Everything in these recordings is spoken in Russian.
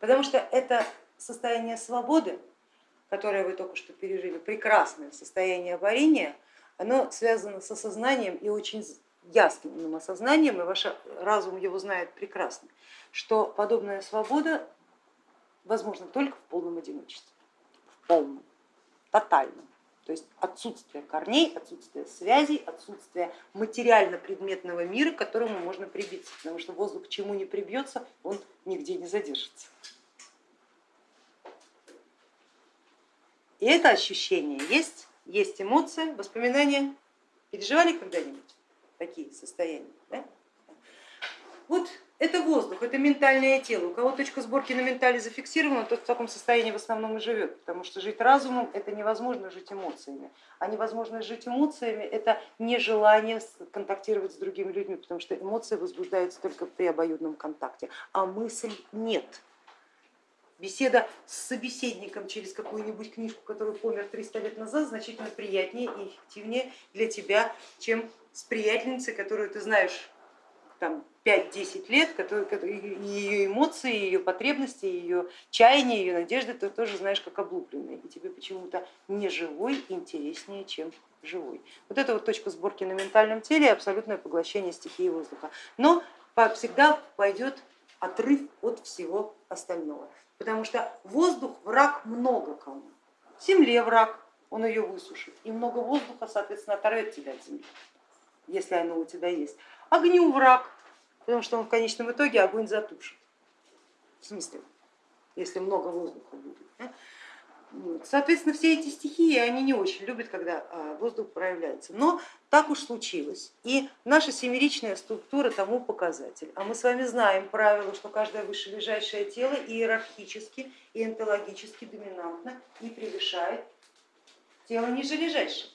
Потому что это состояние свободы, которое вы только что пережили, прекрасное состояние варения, оно связано с осознанием и очень ясным осознанием, и ваш разум его знает прекрасно, что подобная свобода возможна только в полном одиночестве, в полном, тотальном. То есть отсутствие корней, отсутствие связей, отсутствие материально-предметного мира, к которому можно прибиться, потому что воздух к чему не прибьется, он нигде не задержится. И это ощущение есть, есть эмоция, воспоминания. Переживали когда-нибудь такие состояния? Да? Вот это воздух, это ментальное тело. У кого точка сборки на ментале зафиксирована, тот в таком состоянии в основном и живет, потому что жить разумом это невозможно жить эмоциями. А невозможно жить эмоциями это нежелание контактировать с другими людьми, потому что эмоции возбуждаются только при обоюдном контакте, а мысль нет. Беседа с собеседником через какую-нибудь книжку, которую помер 300 лет назад, значительно приятнее и эффективнее для тебя, чем с приятельницей, которую ты знаешь там 5-10 лет, ее эмоции, ее потребности, ее чаяния, ее надежды ты тоже знаешь как облупленные, и тебе почему-то не живой интереснее, чем живой. Вот это вот точка сборки на ментальном теле, абсолютное поглощение стихии воздуха. Но всегда пойдет отрыв от всего остального потому что воздух враг много кому. Земле враг, он ее высушит, и много воздуха, соответственно, оторвет тебя от земли, если оно у тебя есть. Огню враг, потому что он в конечном итоге огонь затушит. В смысле, если много воздуха будет. Соответственно, все эти стихии, они не очень любят, когда а, воздух проявляется. Но так уж случилось. И наша семеричная структура тому показатель. А мы с вами знаем правило, что каждое вышележащее тело иерархически и онтологически доминантно и превышает тело нижележащее.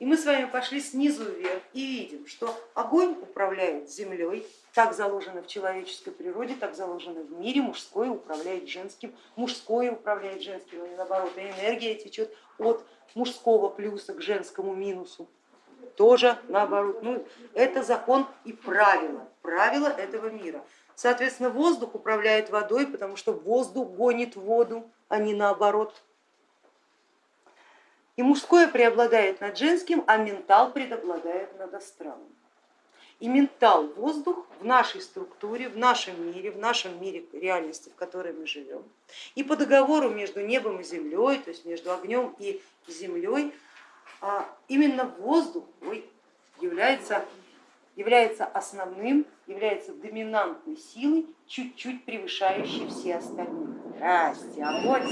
И мы с вами пошли снизу вверх и видим, что огонь управляет землей, так заложено в человеческой природе, так заложено в мире, мужское управляет женским, мужское управляет женским, и наоборот, и энергия течет от мужского плюса к женскому минусу, тоже наоборот. Ну, это закон и правило, правило этого мира. Соответственно, воздух управляет водой, потому что воздух гонит воду, а не наоборот. И мужское преобладает над женским, а ментал преобладает над астралом. И ментал, воздух в нашей структуре, в нашем мире, в нашем мире реальности, в которой мы живем. И по договору между небом и землей, то есть между огнем и землей, а именно воздух является, является основным, является доминантной силой, чуть-чуть превышающей все остальные. Здрасте, огонь.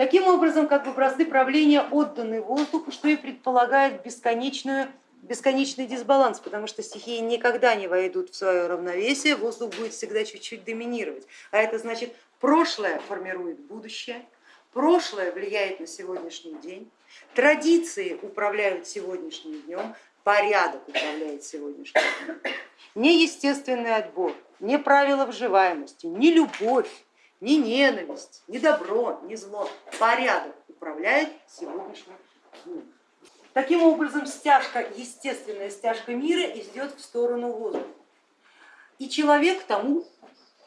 Таким образом, как бы бразды правления отданы воздуху, что и предполагает бесконечную, бесконечный дисбаланс, потому что стихии никогда не войдут в свое равновесие, воздух будет всегда чуть-чуть доминировать. А это значит, прошлое формирует будущее, прошлое влияет на сегодняшний день, традиции управляют сегодняшним днем, порядок управляет сегодняшним днем. Не естественный отбор, не правила вживаемости, не любовь, ни ненависть, ни добро, ни зло. Порядок управляет сегодняшним днем. Таким образом, стяжка, естественная стяжка мира идет в сторону воздуха. И человек тому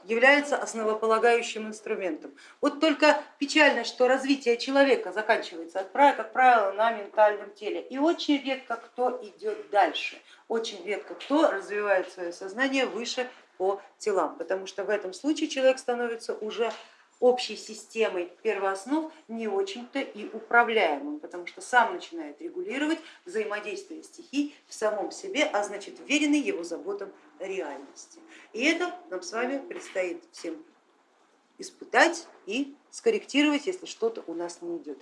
является основополагающим инструментом. Вот только печально, что развитие человека заканчивается, как правило, на ментальном теле. И очень редко кто идет дальше, очень редко кто развивает свое сознание выше по телам, потому что в этом случае человек становится уже общей системой первооснов не очень-то и управляемым, потому что сам начинает регулировать взаимодействие стихий в самом себе, а значит веренный его заботам реальности. И это нам с вами предстоит всем испытать и скорректировать, если что-то у нас не идет.